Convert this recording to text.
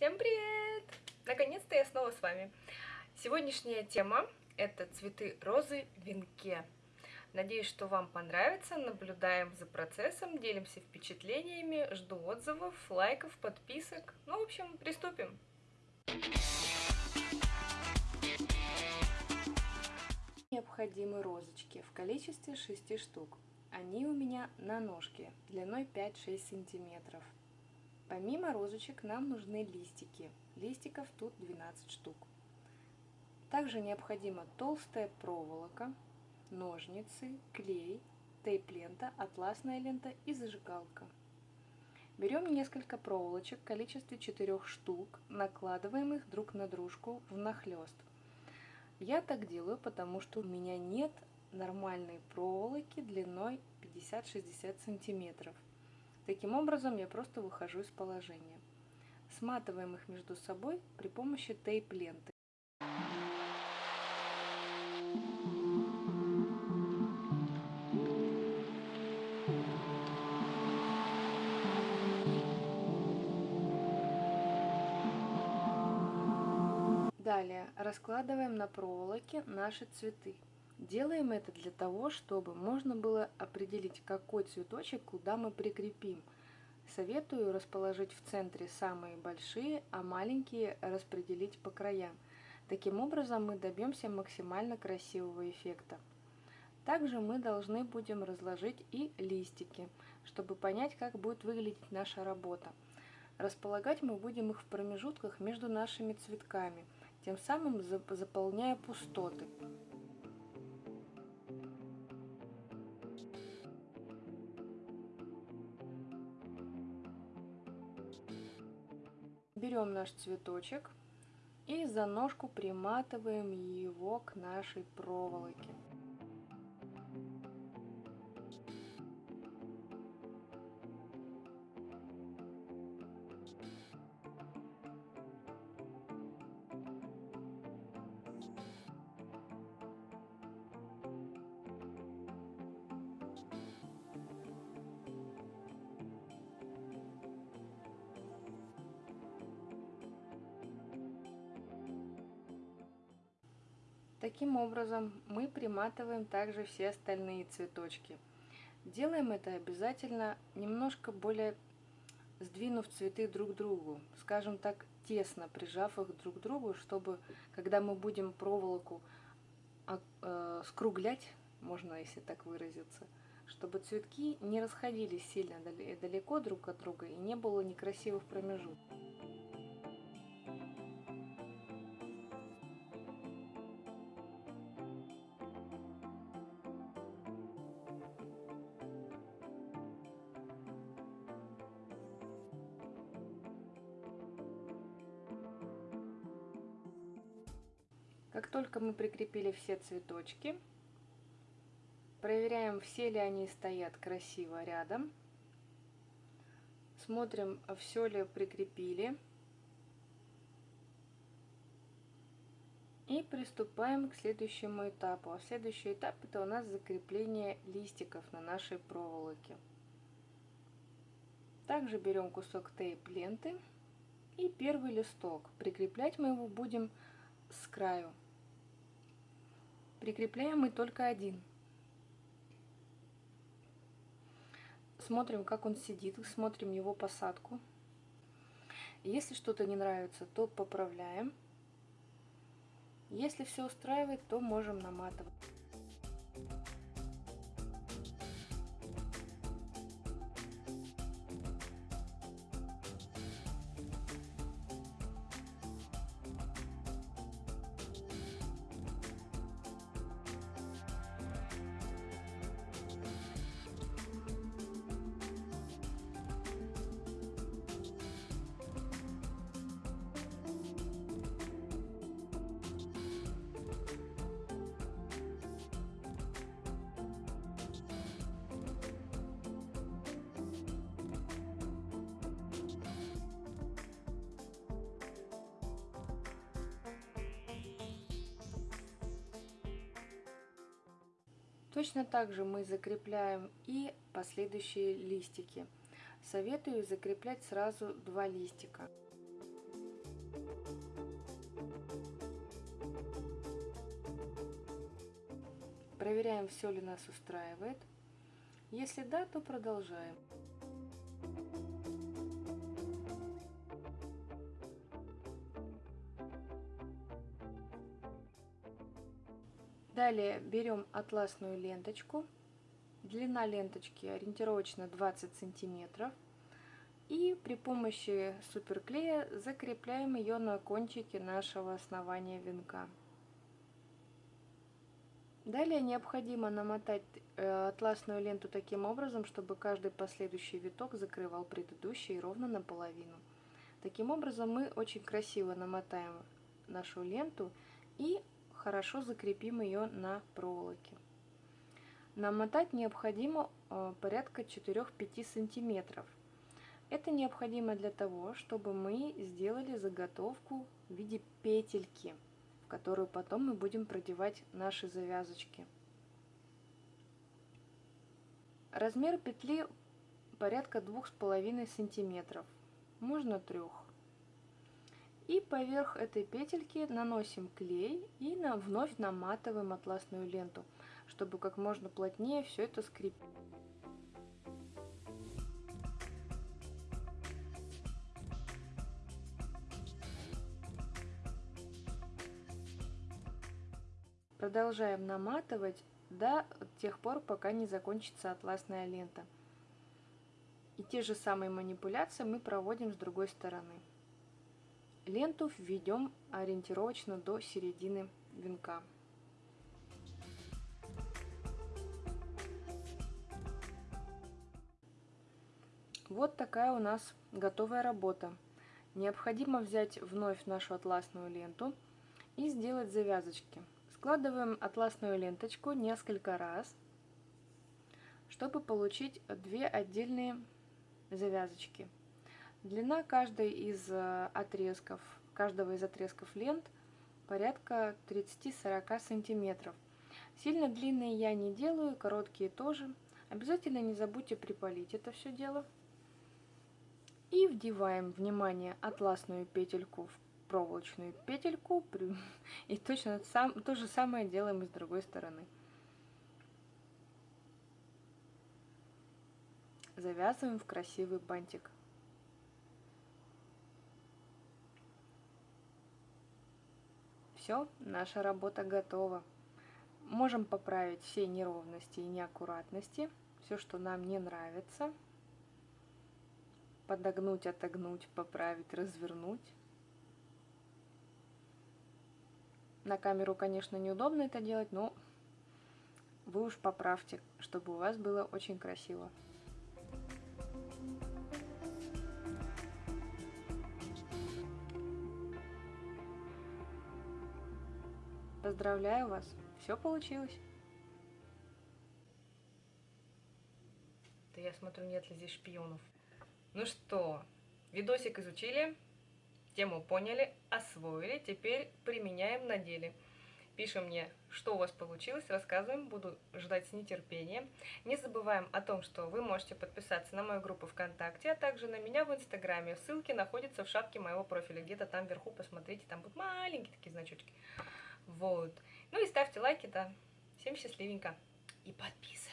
Всем привет! Наконец-то я снова с вами. Сегодняшняя тема – это цветы розы в венке. Надеюсь, что вам понравится. Наблюдаем за процессом, делимся впечатлениями, жду отзывов, лайков, подписок. Ну, в общем, приступим. Необходимы розочки в количестве 6 штук. Они у меня на ножке длиной 5-6 сантиметров. Помимо розочек нам нужны листики. Листиков тут 12 штук. Также необходима толстая проволока, ножницы, клей, тейп-лента, атласная лента и зажигалка. Берем несколько проволочек в количестве 4 штук, накладываем их друг на дружку внахлёст. Я так делаю, потому что у меня нет нормальной проволоки длиной 50-60 сантиметров. Таким образом я просто выхожу из положения. Сматываем их между собой при помощи тейп-ленты. Далее раскладываем на проволоке наши цветы. Делаем это для того, чтобы можно было определить, какой цветочек куда мы прикрепим. Советую расположить в центре самые большие, а маленькие распределить по краям. Таким образом мы добьемся максимально красивого эффекта. Также мы должны будем разложить и листики, чтобы понять, как будет выглядеть наша работа. Располагать мы будем их в промежутках между нашими цветками, тем самым заполняя пустоты. Берем наш цветочек и за ножку приматываем его к нашей проволоке. Таким образом мы приматываем также все остальные цветочки. Делаем это обязательно немножко более сдвинув цветы друг к другу, скажем так, тесно прижав их друг к другу, чтобы когда мы будем проволоку э, скруглять, можно если так выразиться, чтобы цветки не расходились сильно далеко друг от друга и не было некрасивых промежутков. Как только мы прикрепили все цветочки, проверяем, все ли они стоят красиво рядом. Смотрим, все ли прикрепили. И приступаем к следующему этапу. А следующий этап это у нас закрепление листиков на нашей проволоке. Также берем кусок тейп-ленты и первый листок. Прикреплять мы его будем с краю. Прикрепляем мы только один. Смотрим, как он сидит, смотрим его посадку. Если что-то не нравится, то поправляем. Если все устраивает, то можем наматывать. Точно так же мы закрепляем и последующие листики. Советую закреплять сразу два листика. Проверяем, все ли нас устраивает. Если да, то продолжаем. Далее берем атласную ленточку. Длина ленточки ориентировочно 20 сантиметров. И при помощи суперклея закрепляем ее на кончике нашего основания венка. Далее необходимо намотать э, атласную ленту таким образом, чтобы каждый последующий виток закрывал предыдущий ровно наполовину. Таким образом мы очень красиво намотаем нашу ленту и хорошо закрепим ее на проволоке. Намотать необходимо э, порядка 4-5 сантиметров. Это необходимо для того, чтобы мы сделали заготовку в виде петельки, в которую потом мы будем продевать наши завязочки. Размер петли порядка 2,5 сантиметров, можно 3 и поверх этой петельки наносим клей и на, вновь наматываем атласную ленту, чтобы как можно плотнее все это скрепить. Продолжаем наматывать до тех пор, пока не закончится атласная лента. И те же самые манипуляции мы проводим с другой стороны. Ленту введем ориентировочно до середины венка. Вот такая у нас готовая работа. Необходимо взять вновь нашу атласную ленту и сделать завязочки. Складываем атласную ленточку несколько раз, чтобы получить две отдельные завязочки. Длина каждой из э, отрезков, каждого из отрезков лент порядка 30-40 сантиметров. Сильно длинные я не делаю, короткие тоже. Обязательно не забудьте припалить это все дело. И вдеваем, внимание, атласную петельку в проволочную петельку. И точно то же самое делаем и с другой стороны. Завязываем в красивый бантик. Все, наша работа готова. Можем поправить все неровности и неаккуратности, все, что нам не нравится. Подогнуть, отогнуть, поправить, развернуть. На камеру, конечно, неудобно это делать, но вы уж поправьте, чтобы у вас было очень красиво. Поздравляю вас, все получилось. Да я смотрю, нет ли здесь шпионов. Ну что, видосик изучили, тему поняли, освоили, теперь применяем на деле. Пишем мне, что у вас получилось, рассказываем, буду ждать с нетерпением. Не забываем о том, что вы можете подписаться на мою группу ВКонтакте, а также на меня в Инстаграме. Ссылки находятся в шапке моего профиля, где-то там вверху, посмотрите, там будут маленькие такие значочки. Вот. Ну и ставьте лайки, да. Всем счастливенько. И подписывайтесь.